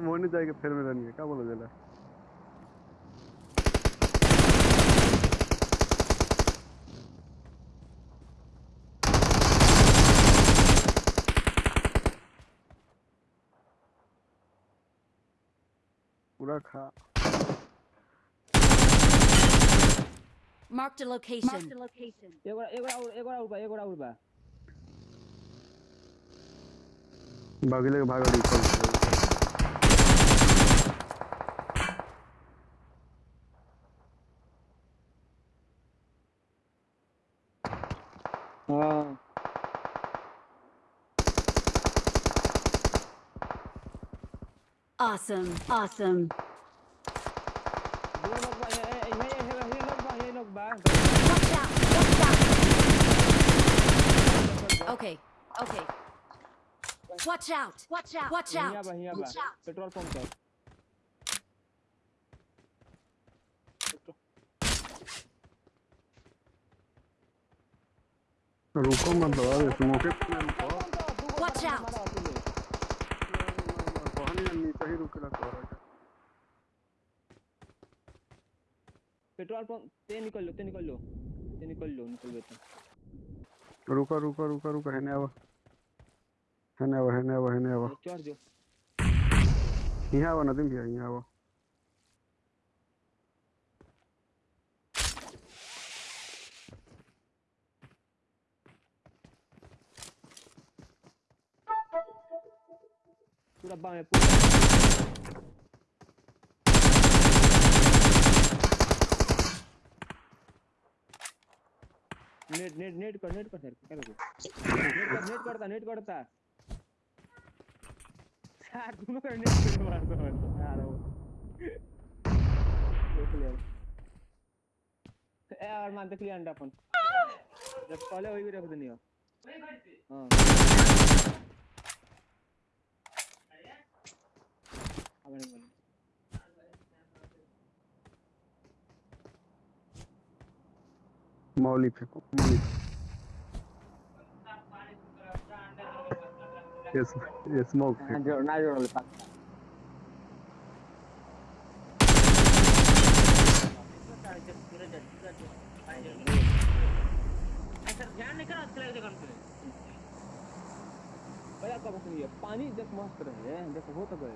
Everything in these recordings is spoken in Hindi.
हम होने जाएँगे फिर में रनिए क्या बोला जला? पूरा खा। Marked a location. Marked a location. एगोड़ा एगोड़ा और एगोड़ा और बा एगोड़ा और बा। भागले के भागा दी Awesome, awesome. Watch out, watch out. Okay, okay. Watch out, watch out, watch out. Watch out. रुको मत दबा दे स्मोके. कहानी ही रुक रहा है पेट्रोल पंप ते निकल लो ते निकल लो ते निकल लो निकल लो तो रुको रुको रुको रुको हेने आवा हेने आवा हेने आवा हेने आवा चढ़ जो यहाँ आवा नदीम भैया यहाँ आवा पूरा बा में पूरा। नेट नेट नेट कर नेट कर सर क्या करो, नेट कर करता नेट करता यार दोनों का नेट कर मार दो यार वो। लिया ए यार मान देख लिया अंडा अपन जब पहले वही भी रख देनी हो हाँ अब नहीं बोलना। मौली फेंको मौली ये स्म- ये स्मोक हाँ, जोड़ ना जोड़ ले पानी देख मस्त रहे देखो हो तो गए।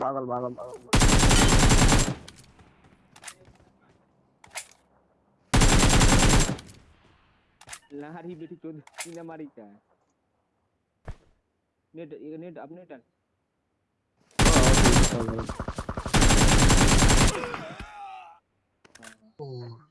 पागल पागल पागल। लहारी बेटी चोद ना मारी क्या नेट ये नेट अपने टर्न Oh.